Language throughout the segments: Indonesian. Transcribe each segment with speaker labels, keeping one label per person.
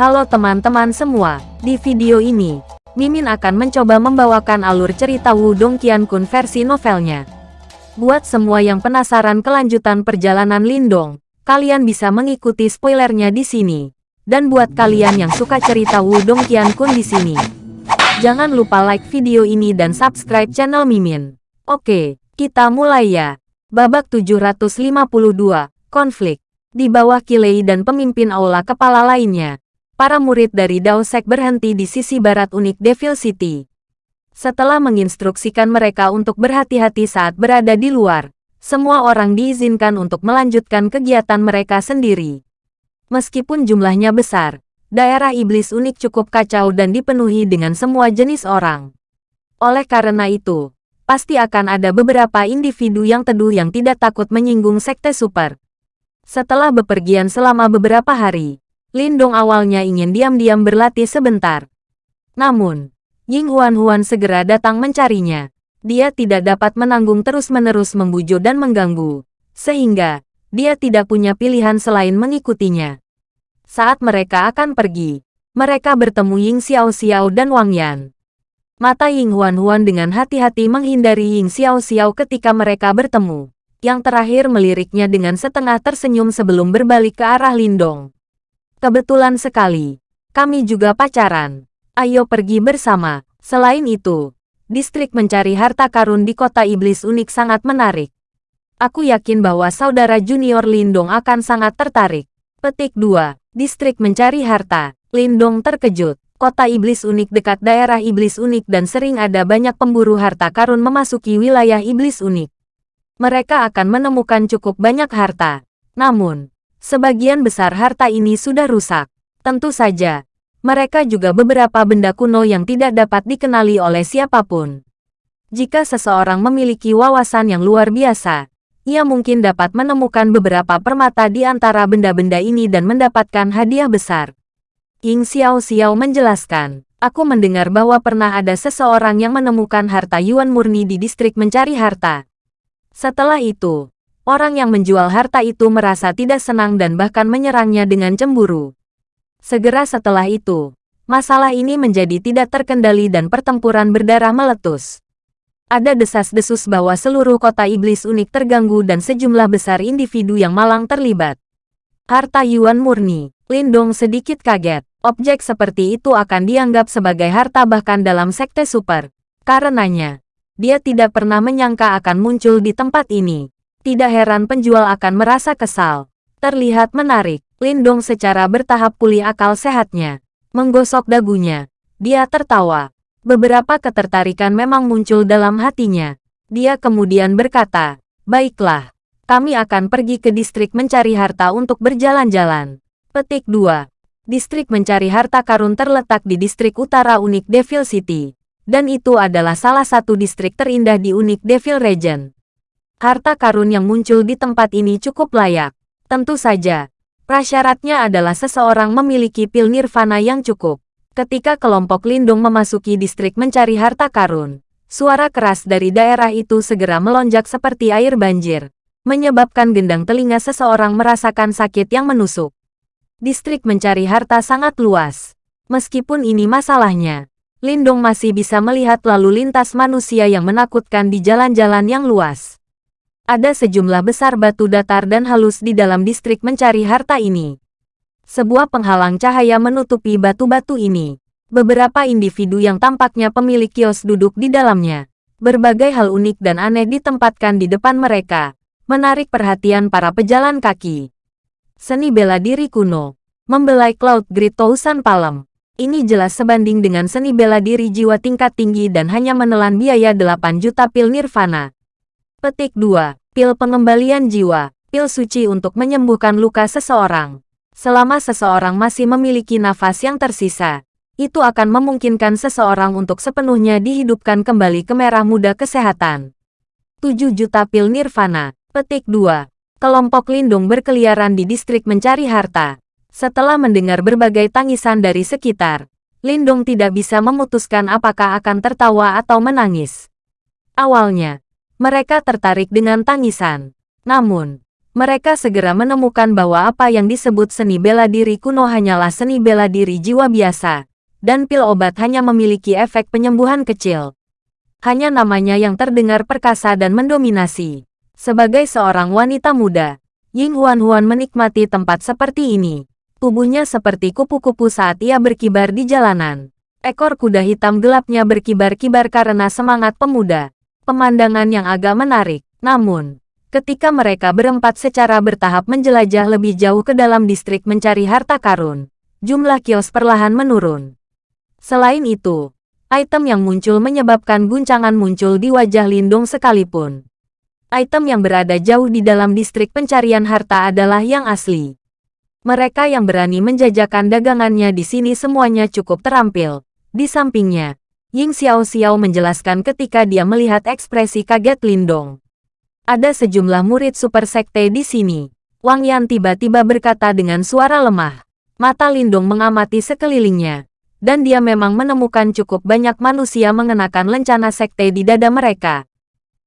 Speaker 1: Halo teman-teman semua, di video ini, Mimin akan mencoba membawakan alur cerita Wudong Qiankun versi novelnya. Buat semua yang penasaran kelanjutan perjalanan Lindong, kalian bisa mengikuti spoilernya di sini. Dan buat kalian yang suka cerita Wudong Qiankun di sini, jangan lupa like video ini dan subscribe channel Mimin. Oke, kita mulai ya. Babak 752, Konflik. Di bawah Kilei dan pemimpin aula kepala lainnya, para murid dari Dao Sek berhenti di sisi barat unik Devil City. Setelah menginstruksikan mereka untuk berhati-hati saat berada di luar, semua orang diizinkan untuk melanjutkan kegiatan mereka sendiri. Meskipun jumlahnya besar, daerah iblis unik cukup kacau dan dipenuhi dengan semua jenis orang. Oleh karena itu, pasti akan ada beberapa individu yang teduh yang tidak takut menyinggung sekte super. Setelah bepergian selama beberapa hari, Lindong awalnya ingin diam-diam berlatih sebentar. Namun, Ying Huan-Huan segera datang mencarinya. Dia tidak dapat menanggung terus-menerus membujuk dan mengganggu, sehingga dia tidak punya pilihan selain mengikutinya. Saat mereka akan pergi, mereka bertemu Ying Xiao Xiao dan Wang Yan. Mata Ying Huan Huan dengan hati-hati menghindari Ying Xiao Xiao ketika mereka bertemu yang terakhir meliriknya dengan setengah tersenyum sebelum berbalik ke arah Lindong. Kebetulan sekali, kami juga pacaran. Ayo pergi bersama. Selain itu, distrik mencari harta karun di kota iblis unik sangat menarik. Aku yakin bahwa saudara junior Lindong akan sangat tertarik. Petik 2. Distrik mencari harta. Lindong terkejut. Kota iblis unik dekat daerah iblis unik dan sering ada banyak pemburu harta karun memasuki wilayah iblis unik mereka akan menemukan cukup banyak harta. Namun, sebagian besar harta ini sudah rusak. Tentu saja, mereka juga beberapa benda kuno yang tidak dapat dikenali oleh siapa pun. Jika seseorang memiliki wawasan yang luar biasa, ia mungkin dapat menemukan beberapa permata di antara benda-benda ini dan mendapatkan hadiah besar. Ying Xiao Xiao menjelaskan, aku mendengar bahwa pernah ada seseorang yang menemukan harta Yuan murni di distrik mencari harta. Setelah itu, orang yang menjual harta itu merasa tidak senang dan bahkan menyerangnya dengan cemburu. Segera setelah itu, masalah ini menjadi tidak terkendali dan pertempuran berdarah meletus. Ada desas-desus bahwa seluruh kota iblis unik terganggu dan sejumlah besar individu yang malang terlibat. Harta Yuan murni, Lindong sedikit kaget. Objek seperti itu akan dianggap sebagai harta bahkan dalam sekte super. Karenanya, dia tidak pernah menyangka akan muncul di tempat ini. Tidak heran penjual akan merasa kesal. Terlihat menarik, Lindong secara bertahap pulih akal sehatnya. Menggosok dagunya. Dia tertawa. Beberapa ketertarikan memang muncul dalam hatinya. Dia kemudian berkata, Baiklah, kami akan pergi ke distrik mencari harta untuk berjalan-jalan. Petik 2. Distrik mencari harta karun terletak di distrik utara unik Devil City dan itu adalah salah satu distrik terindah di unik Devil Region. Harta karun yang muncul di tempat ini cukup layak. Tentu saja, prasyaratnya adalah seseorang memiliki pil nirvana yang cukup. Ketika kelompok Lindung memasuki distrik mencari harta karun, suara keras dari daerah itu segera melonjak seperti air banjir, menyebabkan gendang telinga seseorang merasakan sakit yang menusuk. Distrik mencari harta sangat luas. Meskipun ini masalahnya, Lindong masih bisa melihat lalu lintas manusia yang menakutkan di jalan-jalan yang luas. Ada sejumlah besar batu datar dan halus di dalam distrik mencari harta ini. Sebuah penghalang cahaya menutupi batu-batu ini. Beberapa individu yang tampaknya pemilik kios duduk di dalamnya. Berbagai hal unik dan aneh ditempatkan di depan mereka, menarik perhatian para pejalan kaki. Seni bela diri kuno, membelai Cloud Grid Tousan Palem, ini jelas sebanding dengan seni bela diri jiwa tingkat tinggi dan hanya menelan biaya 8 juta pil nirvana. Petik 2. Pil pengembalian jiwa, pil suci untuk menyembuhkan luka seseorang. Selama seseorang masih memiliki nafas yang tersisa, itu akan memungkinkan seseorang untuk sepenuhnya dihidupkan kembali ke merah muda kesehatan. 7 juta pil nirvana. Petik 2. Kelompok lindung berkeliaran di distrik mencari harta. Setelah mendengar berbagai tangisan dari sekitar, Lindung tidak bisa memutuskan apakah akan tertawa atau menangis. Awalnya, mereka tertarik dengan tangisan. Namun, Mereka segera menemukan bahwa apa yang disebut seni bela diri kuno hanyalah seni bela diri jiwa biasa, dan pil obat hanya memiliki efek penyembuhan kecil. Hanya namanya yang terdengar perkasa dan mendominasi. Sebagai seorang wanita muda, Ying Huan-Huan menikmati tempat seperti ini. Tubuhnya seperti kupu-kupu saat ia berkibar di jalanan. Ekor kuda hitam gelapnya berkibar-kibar karena semangat pemuda. Pemandangan yang agak menarik, namun, ketika mereka berempat secara bertahap menjelajah lebih jauh ke dalam distrik mencari harta karun. Jumlah kios perlahan menurun. Selain itu, item yang muncul menyebabkan guncangan muncul di wajah Lindung sekalipun. Item yang berada jauh di dalam distrik pencarian harta adalah yang asli. Mereka yang berani menjajakan dagangannya di sini semuanya cukup terampil. Di sampingnya, Ying Xiao Xiao menjelaskan ketika dia melihat ekspresi kaget Lindong. Ada sejumlah murid super sekte di sini. Wang Yan tiba-tiba berkata dengan suara lemah. Mata Lindong mengamati sekelilingnya. Dan dia memang menemukan cukup banyak manusia mengenakan lencana sekte di dada mereka.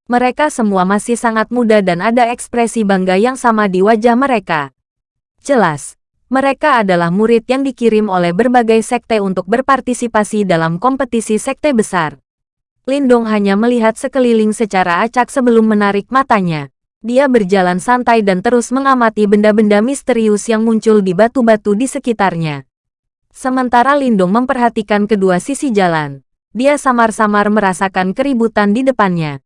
Speaker 1: Mereka semua masih sangat muda dan ada ekspresi bangga yang sama di wajah mereka. Jelas, mereka adalah murid yang dikirim oleh berbagai sekte untuk berpartisipasi dalam kompetisi sekte besar. Lindong hanya melihat sekeliling secara acak sebelum menarik matanya. Dia berjalan santai dan terus mengamati benda-benda misterius yang muncul di batu-batu di sekitarnya. Sementara Lindong memperhatikan kedua sisi jalan, dia samar-samar merasakan keributan di depannya.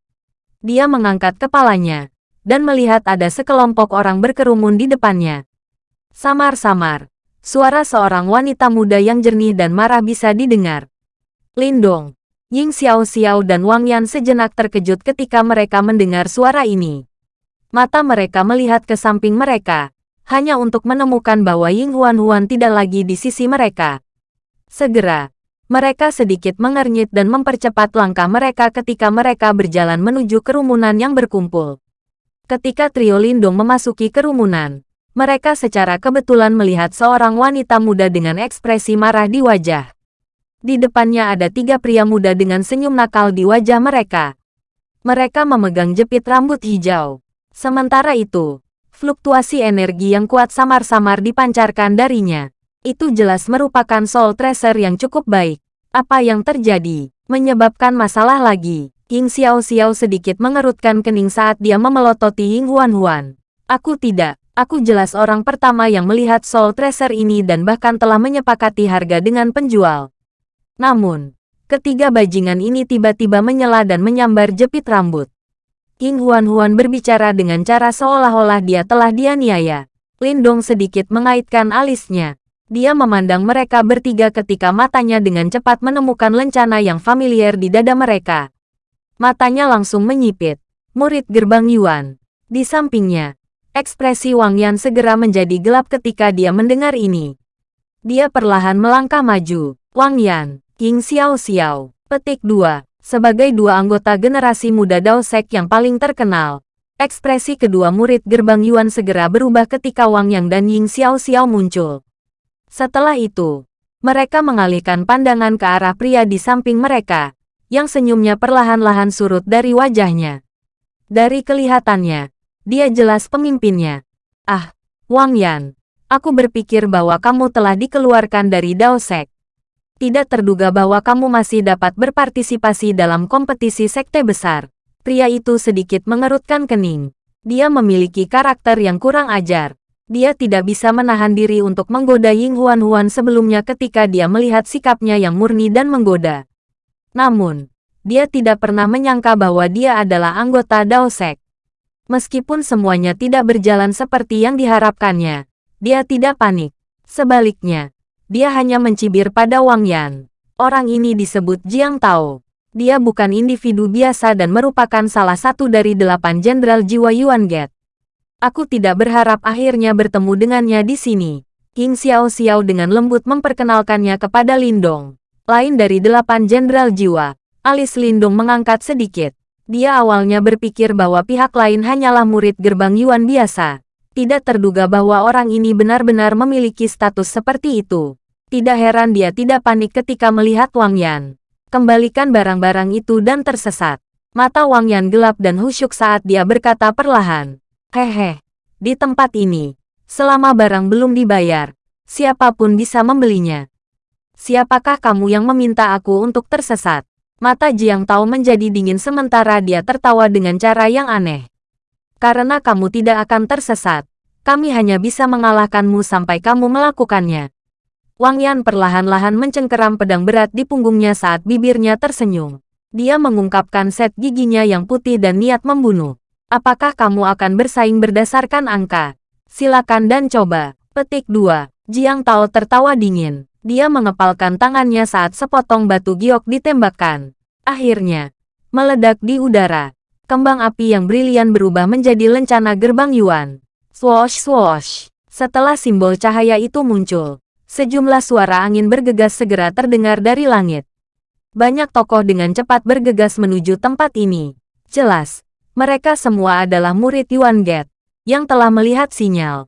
Speaker 1: Dia mengangkat kepalanya dan melihat ada sekelompok orang berkerumun di depannya. Samar-samar, suara seorang wanita muda yang jernih dan marah bisa didengar. Lindong, Ying Xiao Xiao dan Wang Yan sejenak terkejut ketika mereka mendengar suara ini. Mata mereka melihat ke samping mereka, hanya untuk menemukan bahwa Ying Huan Huan tidak lagi di sisi mereka. Segera, mereka sedikit mengernyit dan mempercepat langkah mereka ketika mereka berjalan menuju kerumunan yang berkumpul. Ketika trio Lindong memasuki kerumunan, mereka secara kebetulan melihat seorang wanita muda dengan ekspresi marah di wajah. Di depannya ada tiga pria muda dengan senyum nakal di wajah mereka. Mereka memegang jepit rambut hijau. Sementara itu, fluktuasi energi yang kuat samar-samar dipancarkan darinya. Itu jelas merupakan soul tracer yang cukup baik. Apa yang terjadi? Menyebabkan masalah lagi. Ying Xiao Xiao sedikit mengerutkan kening saat dia memelototi Ying Huan Huan. Aku tidak. Aku jelas orang pertama yang melihat soul tracer ini dan bahkan telah menyepakati harga dengan penjual. Namun, ketiga bajingan ini tiba-tiba menyela dan menyambar jepit rambut. King Huan-Huan berbicara dengan cara seolah-olah dia telah dianiaya. Lindong sedikit mengaitkan alisnya. Dia memandang mereka bertiga ketika matanya dengan cepat menemukan lencana yang familiar di dada mereka. Matanya langsung menyipit. Murid gerbang Yuan. Di sampingnya, ekspresi Wang Yan segera menjadi gelap ketika dia mendengar ini. Dia perlahan melangkah maju. Wang Yan, King Xiao Xiao. Petik 2. Sebagai dua anggota generasi muda Dao Sek yang paling terkenal, ekspresi kedua murid gerbang Yuan segera berubah ketika Wang Yang dan Ying Xiao Xiao muncul. Setelah itu, mereka mengalihkan pandangan ke arah pria di samping mereka, yang senyumnya perlahan-lahan surut dari wajahnya. Dari kelihatannya, dia jelas pemimpinnya. Ah, Wang Yan, aku berpikir bahwa kamu telah dikeluarkan dari Dao Sek tidak terduga bahwa kamu masih dapat berpartisipasi dalam kompetisi sekte besar. Pria itu sedikit mengerutkan kening. Dia memiliki karakter yang kurang ajar. Dia tidak bisa menahan diri untuk menggoda Ying Huan Huan sebelumnya ketika dia melihat sikapnya yang murni dan menggoda. Namun, dia tidak pernah menyangka bahwa dia adalah anggota Dao Sek. Meskipun semuanya tidak berjalan seperti yang diharapkannya, dia tidak panik. Sebaliknya, dia hanya mencibir pada Wang Yan. Orang ini disebut Jiang Tao. Dia bukan individu biasa dan merupakan salah satu dari delapan jenderal jiwa Yuan Get. Aku tidak berharap akhirnya bertemu dengannya di sini. King Xiao Xiao dengan lembut memperkenalkannya kepada Lindong. Lain dari delapan jenderal jiwa, alis Lindong mengangkat sedikit. Dia awalnya berpikir bahwa pihak lain hanyalah murid gerbang Yuan biasa. Tidak terduga bahwa orang ini benar-benar memiliki status seperti itu. Tidak heran dia tidak panik ketika melihat Wang Yan. Kembalikan barang-barang itu dan tersesat. Mata Wang Yan gelap dan husyuk saat dia berkata perlahan. Hehe, Di tempat ini, selama barang belum dibayar, siapa pun bisa membelinya. Siapakah kamu yang meminta aku untuk tersesat? Mata Jiang Tao menjadi dingin sementara dia tertawa dengan cara yang aneh. Karena kamu tidak akan tersesat, kami hanya bisa mengalahkanmu sampai kamu melakukannya. Wang Yan perlahan-lahan mencengkeram pedang berat di punggungnya saat bibirnya tersenyum. Dia mengungkapkan set giginya yang putih dan niat membunuh. Apakah kamu akan bersaing berdasarkan angka? Silakan dan coba. Petik 2. Jiang Tao tertawa dingin. Dia mengepalkan tangannya saat sepotong batu giok ditembakkan. Akhirnya, meledak di udara. Kembang api yang brilian berubah menjadi lencana gerbang Yuan. Swoosh swoosh. Setelah simbol cahaya itu muncul, sejumlah suara angin bergegas segera terdengar dari langit. Banyak tokoh dengan cepat bergegas menuju tempat ini. Jelas, mereka semua adalah murid Yuan Get, yang telah melihat sinyal.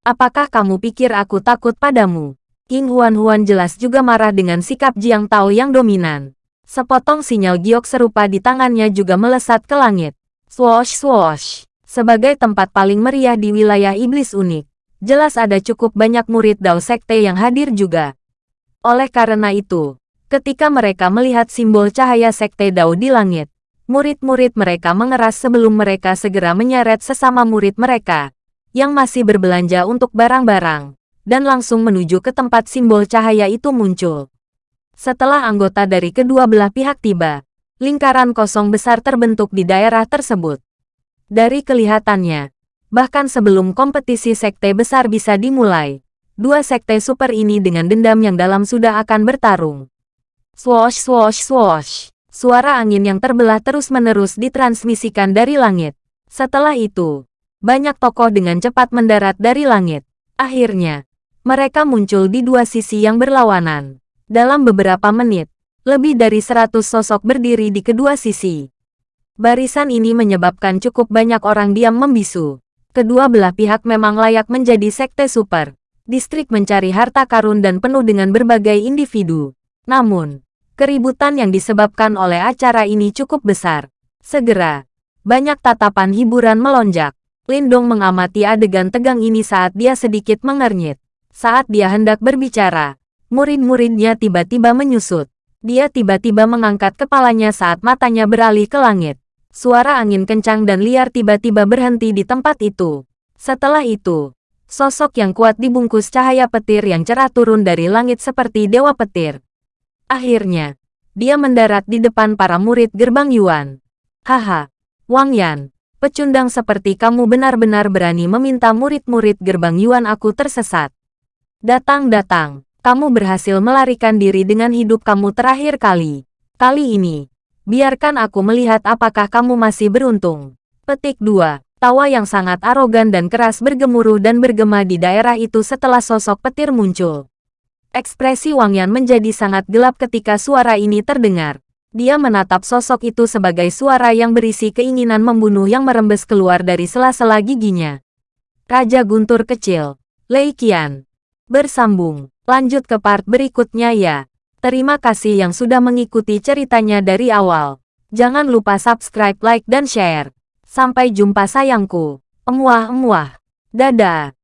Speaker 1: Apakah kamu pikir aku takut padamu? King Huan-Huan jelas juga marah dengan sikap Jiang Tao yang dominan. Sepotong sinyal giok serupa di tangannya juga melesat ke langit. Swoosh swoosh. Sebagai tempat paling meriah di wilayah iblis unik, jelas ada cukup banyak murid Dao Sekte yang hadir juga. Oleh karena itu, ketika mereka melihat simbol cahaya Sekte Dao di langit, murid-murid mereka mengeras sebelum mereka segera menyeret sesama murid mereka, yang masih berbelanja untuk barang-barang, dan langsung menuju ke tempat simbol cahaya itu muncul. Setelah anggota dari kedua belah pihak tiba, lingkaran kosong besar terbentuk di daerah tersebut. Dari kelihatannya, bahkan sebelum kompetisi sekte besar bisa dimulai, dua sekte super ini dengan dendam yang dalam sudah akan bertarung. Swoosh swoosh swoosh. Suara angin yang terbelah terus-menerus ditransmisikan dari langit. Setelah itu, banyak tokoh dengan cepat mendarat dari langit. Akhirnya, mereka muncul di dua sisi yang berlawanan. Dalam beberapa menit, lebih dari seratus sosok berdiri di kedua sisi. Barisan ini menyebabkan cukup banyak orang diam membisu. Kedua belah pihak memang layak menjadi sekte super. Distrik mencari harta karun dan penuh dengan berbagai individu. Namun, Keributan yang disebabkan oleh acara ini cukup besar. Segera, banyak tatapan hiburan melonjak. Lindong mengamati adegan tegang ini saat dia sedikit mengernyit. Saat dia hendak berbicara, murid-muridnya tiba-tiba menyusut. Dia tiba-tiba mengangkat kepalanya saat matanya beralih ke langit. Suara angin kencang dan liar tiba-tiba berhenti di tempat itu. Setelah itu, sosok yang kuat dibungkus cahaya petir yang cerah turun dari langit seperti dewa petir. Akhirnya, dia mendarat di depan para murid gerbang Yuan. Haha, Wang Yan, pecundang seperti kamu benar-benar berani meminta murid-murid gerbang Yuan aku tersesat. Datang-datang, kamu berhasil melarikan diri dengan hidup kamu terakhir kali. Kali ini, biarkan aku melihat apakah kamu masih beruntung. Petik 2. Tawa yang sangat arogan dan keras bergemuruh dan bergema di daerah itu setelah sosok petir muncul. Ekspresi Wang Yan menjadi sangat gelap ketika suara ini terdengar. Dia menatap sosok itu sebagai suara yang berisi keinginan membunuh yang merembes keluar dari sela-sela giginya. Raja Guntur Kecil, Lei Qian. Bersambung, lanjut ke part berikutnya ya. Terima kasih yang sudah mengikuti ceritanya dari awal. Jangan lupa subscribe, like, dan share. Sampai jumpa sayangku. Emuah-emuah. Dadah.